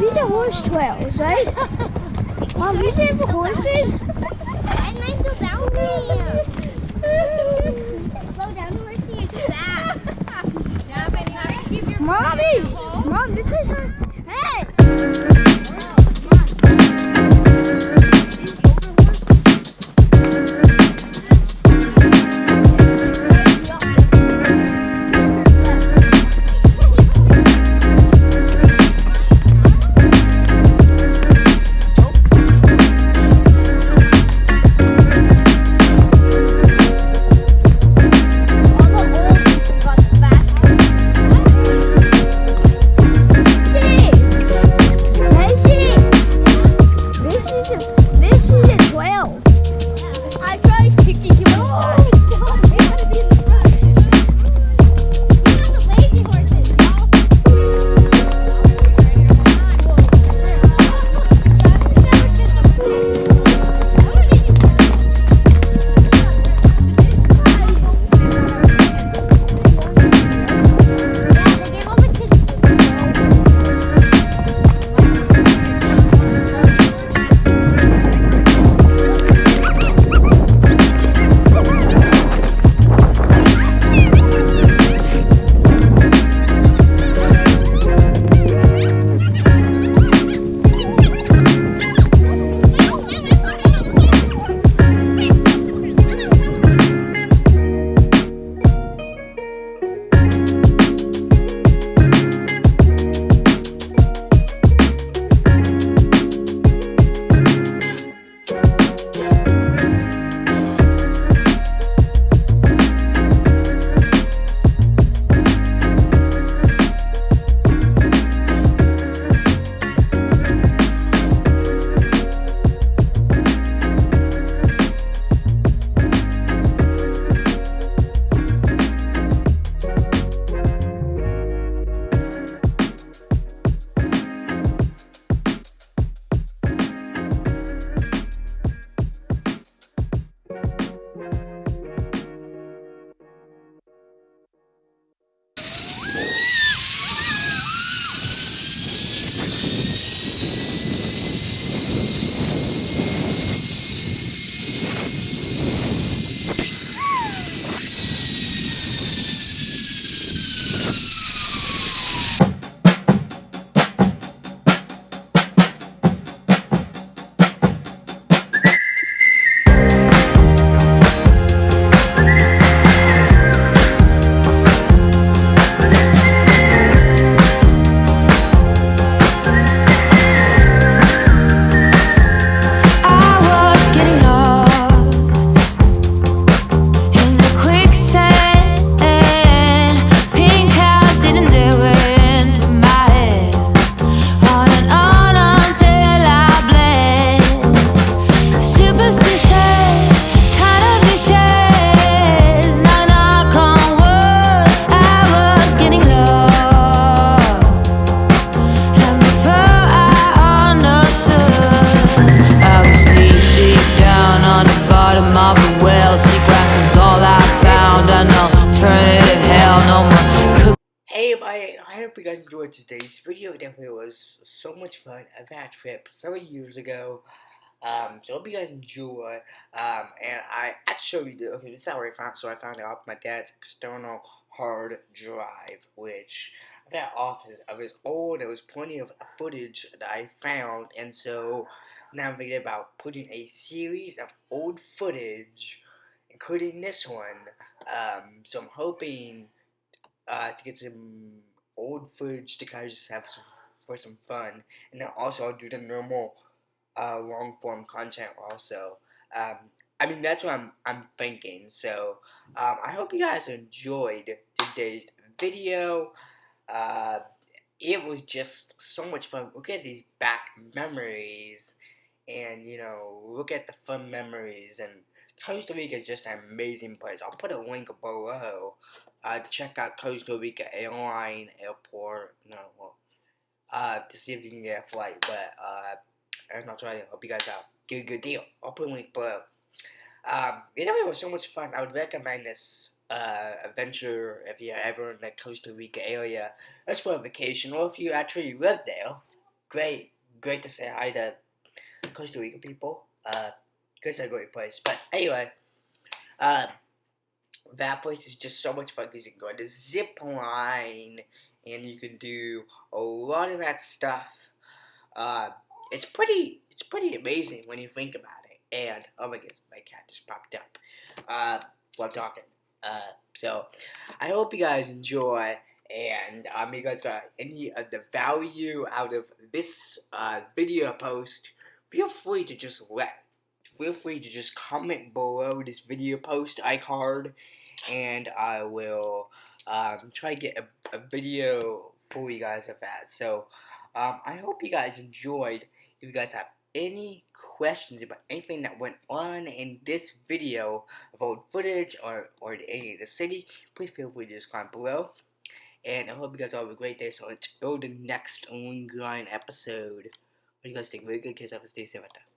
these are horse trails, right? Mom, these are for horses? I might go down there? Slow down, horsey. Mommy! Mom, this is our... today's video. Definitely was so much fun. Had a trip several years ago. Um, so I hope you guys enjoy. Um, and I actually did, okay, this is how I found, so I found it off my dad's external hard drive, which I found off his, of his old, there was plenty of footage that I found, and so now I'm thinking about putting a series of old footage, including this one. Um, so I'm hoping uh, to get some old footage to kind of just have some, for some fun, and then also I'll do the normal uh, long form content also. Um, I mean that's what I'm I'm thinking. So um, I hope you guys enjoyed today's video. Uh, it was just so much fun. Look at these back memories, and you know look at the fun memories and. Costa Rica is just an amazing place. I'll put a link below uh, check out Costa Rica Airline Airport. No, well, uh, to see if you can get a flight. But uh, I'm not trying to help you guys out. Get a good deal. I'll put a link below. Um, anyway, it was so much fun. I would recommend this uh, adventure if you're ever in the Costa Rica area. That's for a vacation, or if you actually live there. Great, great to say hi to Costa Rica people. Uh, it's a great place. But anyway, uh, that place is just so much fun because you can go on the zip line and you can do a lot of that stuff. Uh, it's pretty, it's pretty amazing when you think about it. And oh my goodness, my cat just popped up. Uh, while talking. Uh, so I hope you guys enjoy. And um, you guys got any of the value out of this uh, video post, feel free to just let, feel free to just comment below this video post iCard, and I will um, try to get a, a video for you guys of that. So um, I hope you guys enjoyed. If you guys have any questions about anything that went on in this video about footage or, or any of the city, please feel free to just comment below. And I hope you guys all have a great day. So until the next Line episode, what do you guys think? Very good kids. Have a stay safe out there.